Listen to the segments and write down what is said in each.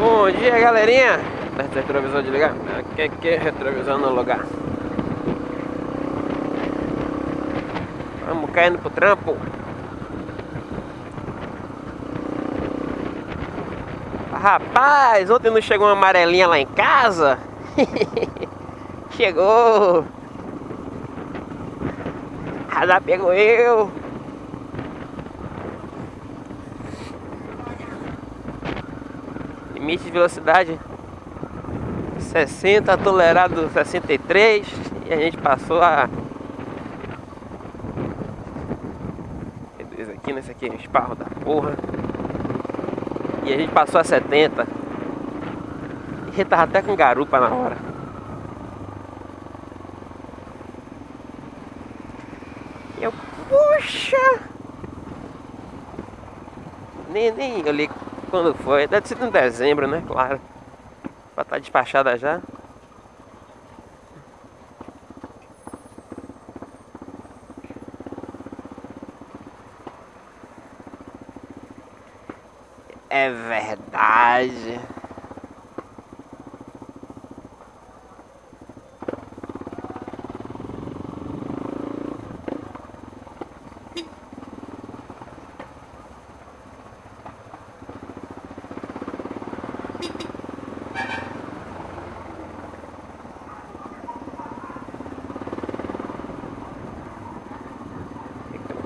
Bom dia, galerinha. Tá retrovisor de ligar? Aqui que retrovisor no lugar. Vamos caindo pro trampo. Rapaz, ontem não chegou uma amarelinha lá em casa? Chegou! Radar pegou eu! Limite de velocidade 60, tolerado 63 e a gente passou a dois aqui, nesse aqui é um esparro da porra. E a gente passou a 70 e a gente tava até com garupa na hora. E eu, puxa! Nem, nem olhei quando foi? Deve ser em dezembro, né? Claro. Pra estar tá despachada já. É verdade.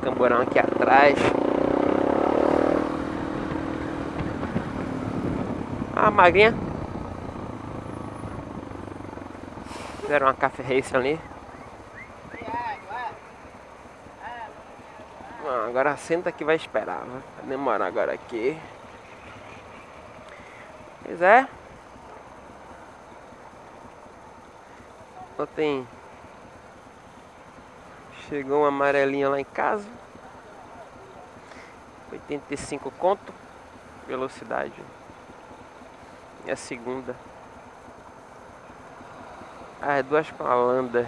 Camburão aqui atrás. Ah, magrinha. Fizeram uma café race ali. Ah, agora senta que vai esperar. Vai demorar agora aqui. Pois é. Ontem chegou uma amarelinha lá em casa. 85 conto velocidade. E a segunda. É duas Lander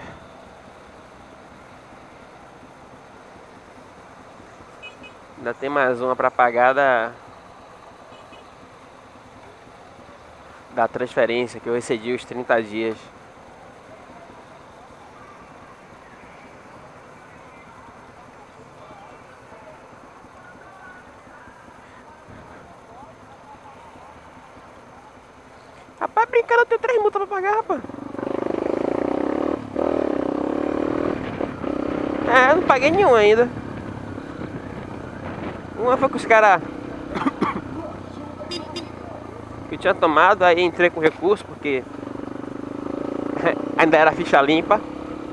ainda tem mais uma para pagar da da transferência que eu excedi os 30 dias Brincando, tenho três multas pra pagar, rapaz. É, não paguei nenhum ainda. Uma foi com os caras que tinha tomado, aí entrei com recurso, porque ainda era ficha limpa.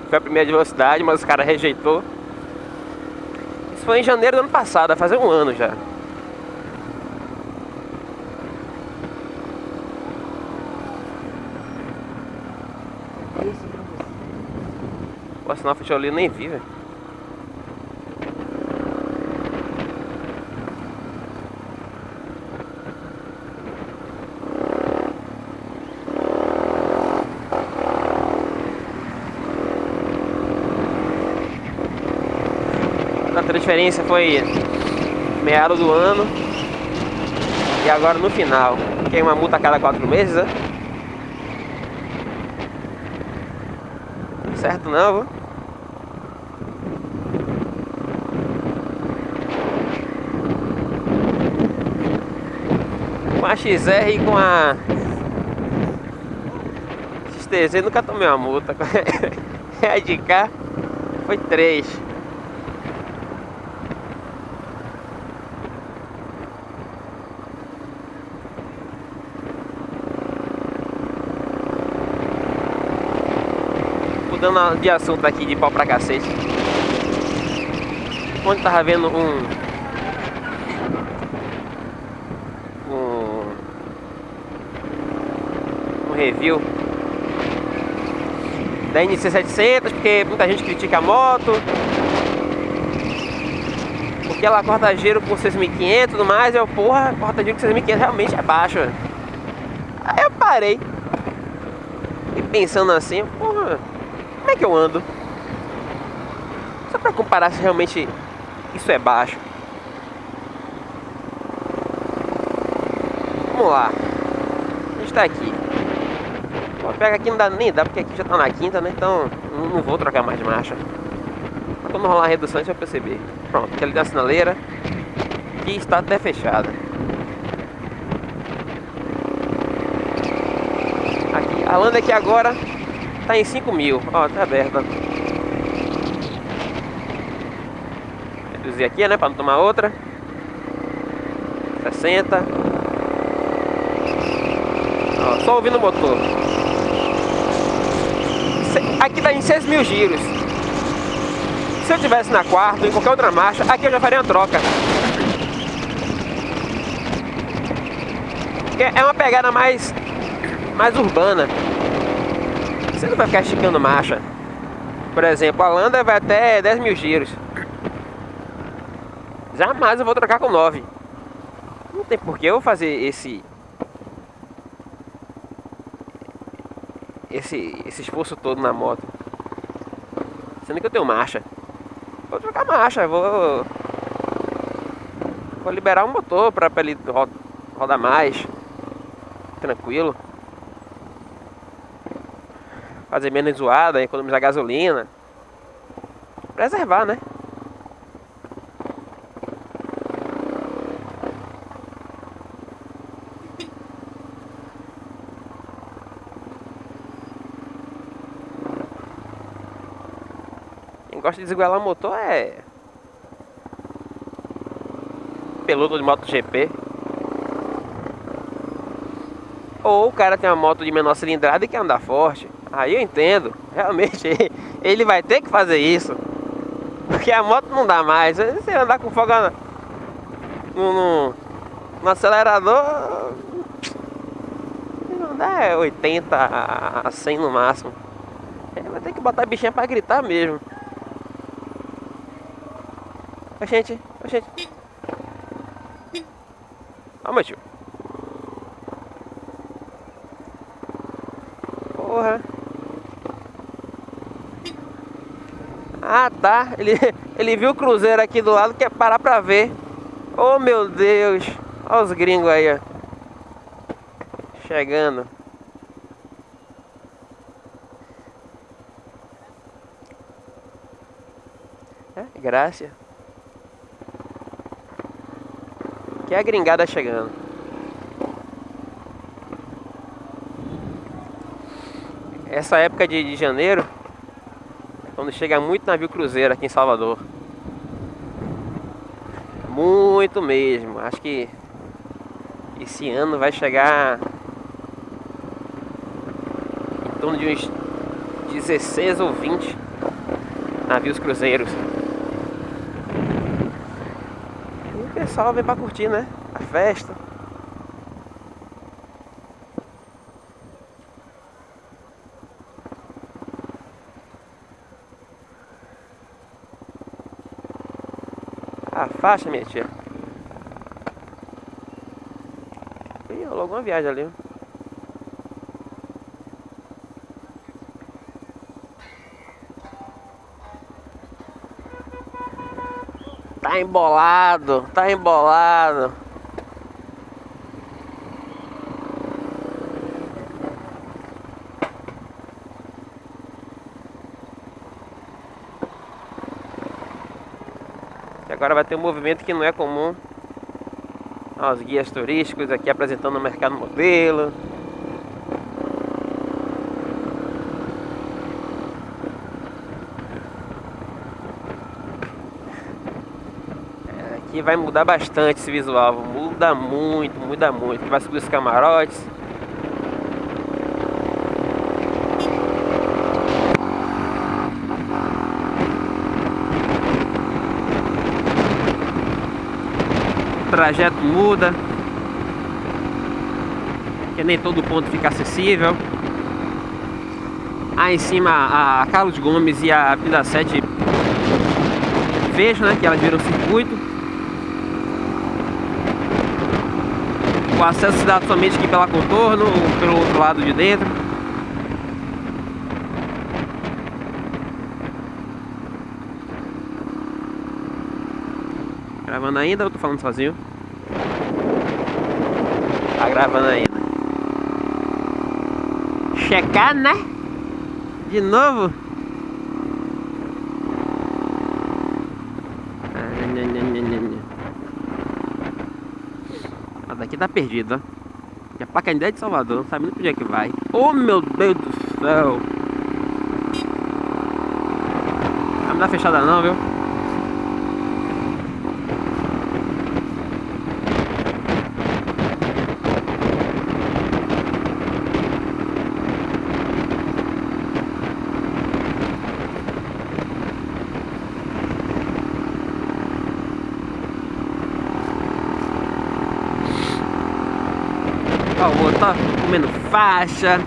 Foi a primeira de velocidade, mas os caras rejeitou. Isso foi em janeiro do ano passado, vai fazer um ano já. Pô, sinal fechou ali, eu nem vi, velho. A transferência foi meado do ano e agora no final. Tem uma multa a cada quatro meses, né? certo não? A XR com a XTZ nunca tomei uma multa. a de cá foi três. mudando de assunto aqui de pau pra cacete. Onde tava vendo. Um. Um review da NC700, porque muita gente critica a moto. Porque ela corta giro com 6.500 e tudo mais. Eu, porra, corta giro com 6.500 realmente é baixo. Aí eu parei. E pensando assim, porra como é que eu ando? Só para comparar se realmente isso é baixo. Vamos lá. está aqui. Pega aqui não dá nem dá, porque aqui já tá na quinta, né? Então não, vou trocar mais de marcha. Quando rolar a redução, gente vai perceber. Pronto, aqui da sinaleira. Que está até fechada. Aqui, a landa aqui agora tá em 5 mil. Ó, tá aberta. Reduzir aqui, né? Pra não tomar outra. 60. Ó, só ouvindo o motor. Aqui tá em 6 mil giros. Se eu tivesse na quarta ou em qualquer outra marcha, aqui eu já faria uma troca. É uma pegada mais, mais urbana. Você não vai ficar esticando marcha. Por exemplo, a Landa vai até 10 mil giros. Jamais eu vou trocar com 9. Não tem por que eu fazer esse... Esse, esse esforço todo na moto. Sendo que eu tenho marcha. Vou trocar marcha, vou... Vou liberar o motor para ele rodar mais tranquilo. Fazer menos zoada, economizar gasolina. Preservar, né? Gosta de desigualar o motor é... Peludo de MotoGP. Ou o cara tem uma moto de menor cilindrada e quer andar forte. Aí eu entendo. Realmente ele vai ter que fazer isso. Porque a moto não dá mais. Você andar com fogo no, no, no acelerador. Não dá 80 a 100 no máximo. Vai ter que botar a bichinha pra gritar mesmo. Ô gente, ô gente. Meu tio. Porra. Ah, tá. Ele, ele viu o cruzeiro aqui do lado, quer parar pra ver. Oh, meu Deus. Olha os gringos aí, ó. Chegando. É, graça. Que é a gringada chegando. essa época de, de janeiro quando chega muito navio cruzeiro aqui em Salvador. Muito mesmo. Acho que esse ano vai chegar em torno de uns 16 ou 20 navios cruzeiros. E o pessoal vem pra curtir, né? A festa. A minha tia. Ih, logo uma viagem ali. Tá embolado, tá embolado. agora vai ter um movimento que não é comum. Ó, os guias turísticos aqui apresentando o mercado modelo. Aqui vai mudar bastante esse visual, muda muito, muda muito. Vai subir os camarotes. trajeto muda. Que nem todo ponto fica acessível. Aí em cima a Carlos Gomes e a Pila 7 fecham, né? Que elas viram circuito. O acesso se somente aqui pela contorno ou pelo outro lado de dentro. Gravando ainda ou tô falando sozinho? Tá gravando ainda. checar, né? De novo. Ah, daqui tá perdido, ó. Que é pra de Salvador, não sabe nem onde é que vai. Oh meu Deus do céu! Não dá fechada não, viu? Outro tá comendo faixa.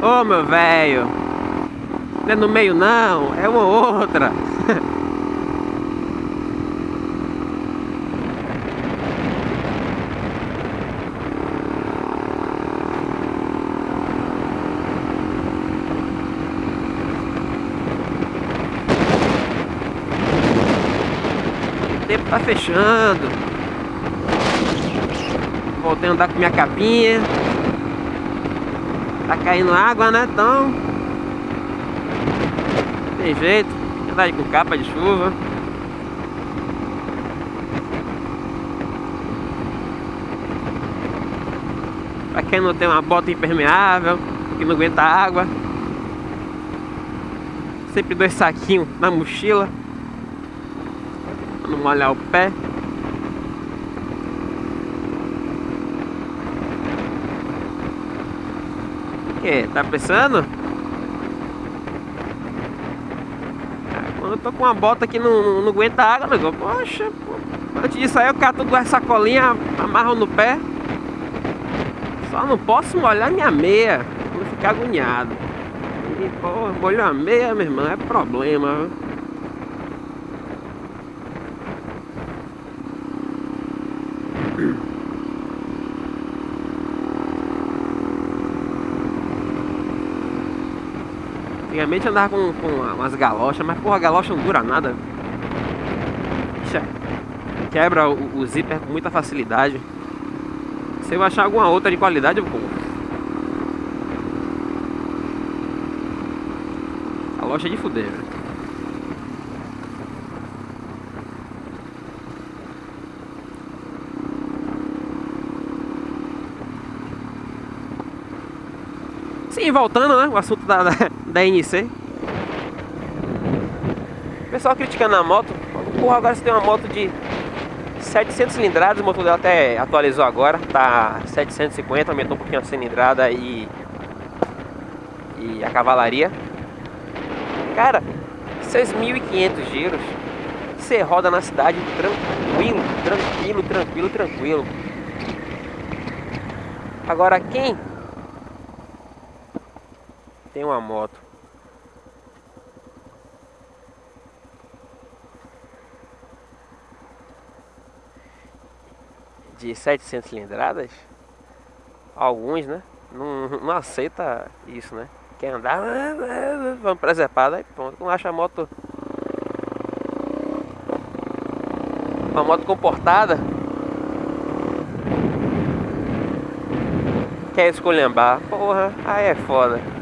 Ô meu velho, não é no meio não, é uma outra. Tempo tá fechando. Voltei a andar com minha capinha. Tá caindo água, né? Então. Tem jeito. Andar com capa de chuva. Pra quem não tem uma bota impermeável, que não aguenta água. Sempre dois saquinhos na mochila molhar o pé. Que? Tá pensando? Ah, quando eu tô com uma bota que não, não aguenta água, negócio. Poxa, pô. antes disso aí eu cato duas sacolinhas, amarro no pé. Só não posso molhar minha meia, vou ficar agoniado. E, pô, molhar a meia, meu irmão, é problema, viu? Antigamente andava com, com umas galochas, mas porra, a galocha não dura nada. Ixi, quebra o, o zíper com muita facilidade. Se eu achar alguma outra de qualidade, eu vou. Galocha de fuder, velho. Sim, voltando, né? O assunto da, da, da NC. O pessoal criticando a moto. Porra, agora você tem uma moto de 700 cilindradas. O motor dela até atualizou agora. Tá 750, aumentou um pouquinho a cilindrada e, e a cavalaria. Cara, 6.500 giros. Você roda na cidade tranquilo, tranquilo, tranquilo, tranquilo. Agora quem tem uma moto. De 700 cilindradas, alguns, né? Não, não aceita isso, né? Quer andar, vamos preservar, aí pronto, não acha a moto uma moto comportada quer escolhambar, porra, aí é foda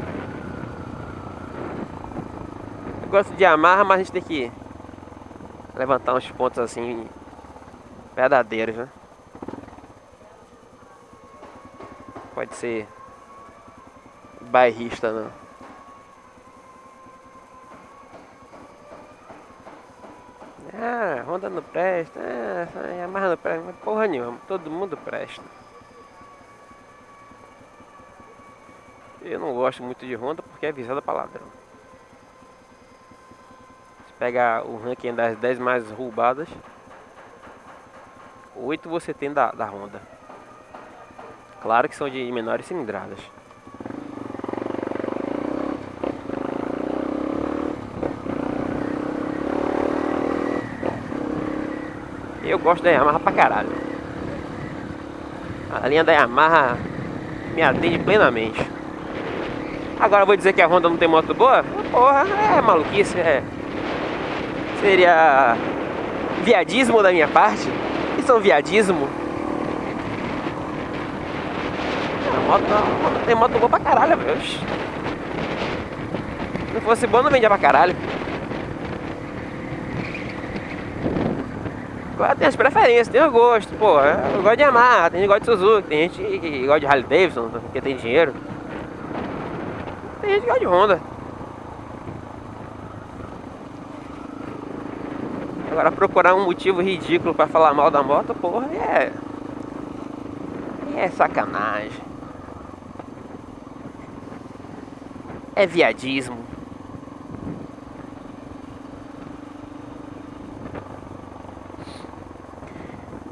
Eu gosto de amarra, mas a gente tem que levantar uns pontos assim verdadeiros, né? Pode ser bairrista, não. Ah, Honda não presta, ah, Yamaha não presta, porra nenhuma, todo mundo presta. Eu não gosto muito de Honda porque é visada para ladrão pegar o ranking das 10 mais roubadas, 8 você tem da, da Honda. Claro que são de menores cilindradas. Eu gosto da Yamaha pra caralho. A linha da Yamaha me atende plenamente. Agora vou dizer que a Honda não tem moto boa? Porra, é maluquice, é Seria viadismo da minha parte? Isso é um viadismo? Moto, moto, tem moto boa pra caralho, velho. Se não fosse boa, não vendia pra caralho. Agora tem as preferências, tem o gosto, pô. Eu gosto de Yamaha, tem gente que gosta de Suzuki, tem gente que gosta de Harley Davidson, porque tem dinheiro. Tem gente que gosta de Honda. Agora procurar um motivo ridículo pra falar mal da moto, porra, é. É sacanagem. É viadismo.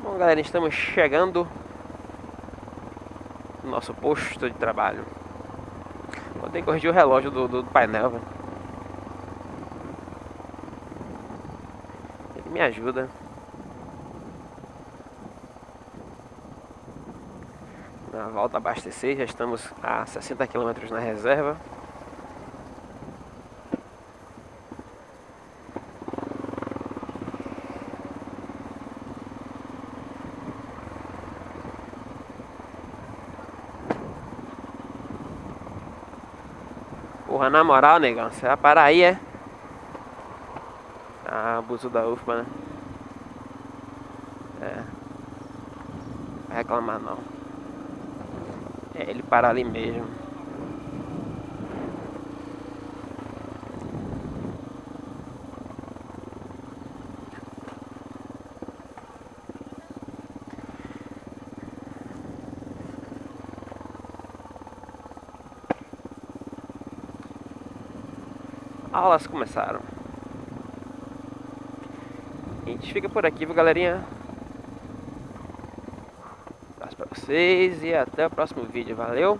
Bom, galera, estamos chegando no nosso posto de trabalho. Vou ter que corrigir o relógio do, do painel, velho. Me ajuda. Na volta abastecer, já estamos a 60 km na reserva. Porra, na moral, negão, você vai parar aí, é? Abuso da UFPA, né? É. Vai reclamar não. É ele parar ali mesmo. aulas começaram. A gente fica por aqui, viu, galerinha? Um abraço pra vocês e até o próximo vídeo. Valeu!